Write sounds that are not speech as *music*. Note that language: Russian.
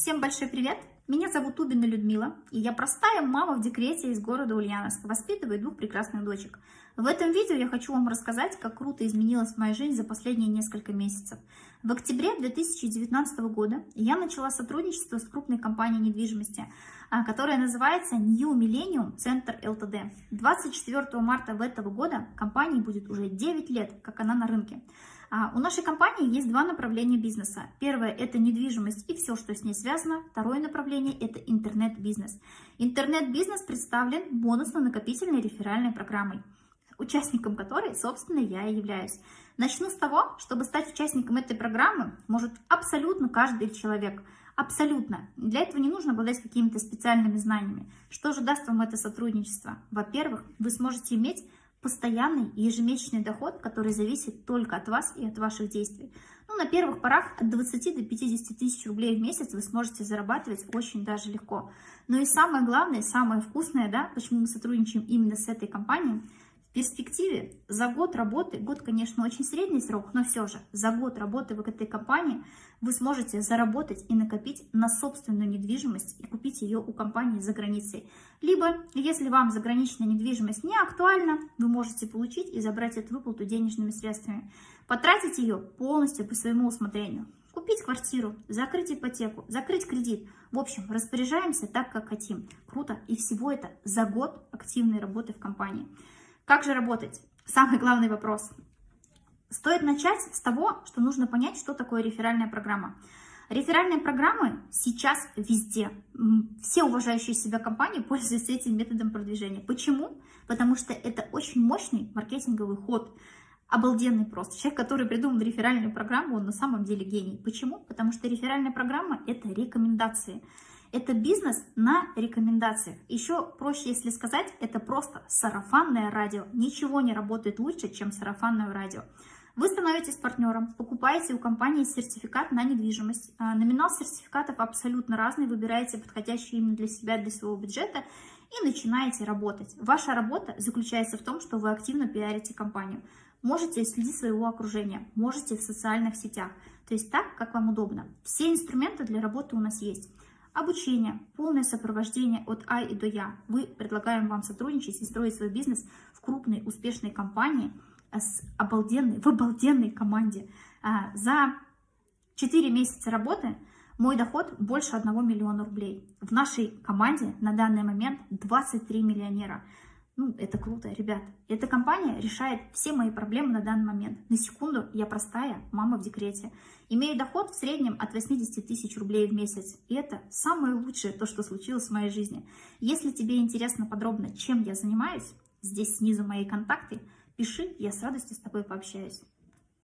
Всем большой привет! Меня зовут Убина Людмила, и я простая мама в декрете из города Ульяновск, воспитываю двух прекрасных дочек. В этом видео я хочу вам рассказать, как круто изменилась моя жизнь за последние несколько месяцев. В октябре 2019 года я начала сотрудничество с крупной компанией недвижимости, а, которая называется New Millennium Center Ltd. 24 марта этого года компании будет уже 9 лет, как она на рынке. А, у нашей компании есть два направления бизнеса. Первое – это недвижимость и все, что с ней связано. Второе направление – это интернет-бизнес. Интернет-бизнес представлен бонусно-накопительной реферальной программой, участником которой, собственно, я и являюсь. Начну с того, чтобы стать участником этой программы может абсолютно каждый человек. Абсолютно. Для этого не нужно обладать какими-то специальными знаниями. Что же даст вам это сотрудничество? Во-первых, вы сможете иметь постоянный ежемесячный доход, который зависит только от вас и от ваших действий. Ну, на первых порах от 20 до 50 тысяч рублей в месяц вы сможете зарабатывать очень даже легко. Но и самое главное, самое вкусное, да, почему мы сотрудничаем именно с этой компанией – в перспективе за год работы, год, конечно, очень средний срок, но все же за год работы в этой компании вы сможете заработать и накопить на собственную недвижимость и купить ее у компании за границей. Либо, если вам заграничная недвижимость не актуальна, вы можете получить и забрать эту выплату денежными средствами. Потратить ее полностью по своему усмотрению. Купить квартиру, закрыть ипотеку, закрыть кредит. В общем, распоряжаемся так, как хотим. Круто. И всего это за год активной работы в компании. Как же работать? Самый главный вопрос. Стоит начать с того, что нужно понять, что такое реферальная программа. Реферальные программы сейчас везде. Все уважающие себя компании *laughs* пользуются этим методом продвижения. Почему? Потому что это очень мощный маркетинговый ход. Обалденный просто. Человек, который придумал реферальную программу, он на самом деле гений. Почему? Потому что реферальная программа – это рекомендации. Это бизнес на рекомендациях. Еще проще, если сказать, это просто сарафанное радио. Ничего не работает лучше, чем сарафанное радио. Вы становитесь партнером, покупаете у компании сертификат на недвижимость. А, номинал сертификатов абсолютно разный, выбираете подходящий именно для себя, для своего бюджета и начинаете работать. Ваша работа заключается в том, что вы активно пиарите компанию. Можете следить своего окружения, можете в социальных сетях, то есть так, как вам удобно. Все инструменты для работы у нас есть. Обучение, полное сопровождение от А и до Я. Мы предлагаем вам сотрудничать и строить свой бизнес в крупной, успешной компании с обалденной, в обалденной команде. А, за 4 месяца работы мой доход больше 1 миллиона рублей. В нашей команде на данный момент 23 миллионера. Ну, это круто, ребят. Эта компания решает все мои проблемы на данный момент. На секунду я простая мама в декрете. Имею доход в среднем от 80 тысяч рублей в месяц. И это самое лучшее, то, что случилось в моей жизни. Если тебе интересно подробно, чем я занимаюсь, здесь снизу мои контакты, пиши, я с радостью с тобой пообщаюсь.